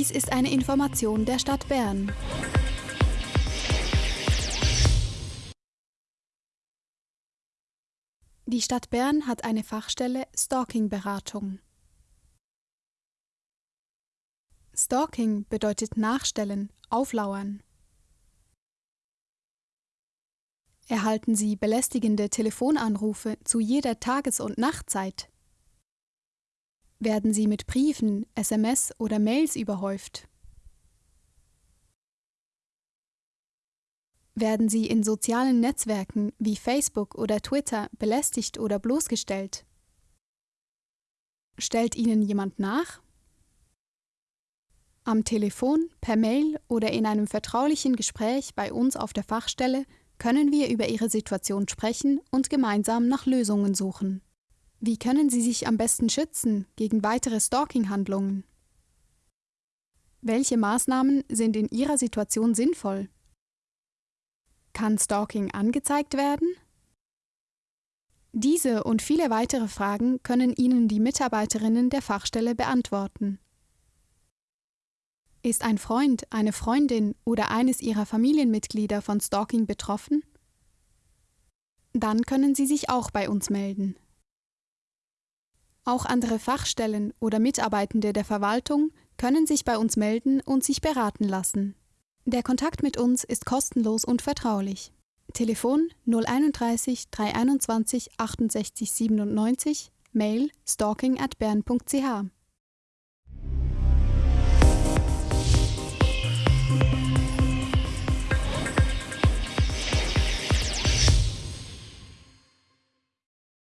Dies ist eine Information der Stadt Bern. Die Stadt Bern hat eine Fachstelle Stalking-Beratung. Stalking bedeutet nachstellen, auflauern. Erhalten Sie belästigende Telefonanrufe zu jeder Tages- und Nachtzeit? Werden Sie mit Briefen, SMS oder Mails überhäuft? Werden Sie in sozialen Netzwerken wie Facebook oder Twitter belästigt oder bloßgestellt? Stellt Ihnen jemand nach? Am Telefon, per Mail oder in einem vertraulichen Gespräch bei uns auf der Fachstelle können wir über Ihre Situation sprechen und gemeinsam nach Lösungen suchen. Wie können Sie sich am besten schützen gegen weitere Stalking-Handlungen? Welche Maßnahmen sind in Ihrer Situation sinnvoll? Kann Stalking angezeigt werden? Diese und viele weitere Fragen können Ihnen die Mitarbeiterinnen der Fachstelle beantworten. Ist ein Freund, eine Freundin oder eines Ihrer Familienmitglieder von Stalking betroffen? Dann können Sie sich auch bei uns melden. Auch andere Fachstellen oder Mitarbeitende der Verwaltung können sich bei uns melden und sich beraten lassen. Der Kontakt mit uns ist kostenlos und vertraulich. Telefon 031 321 68 97, Mail stalking at bern.ch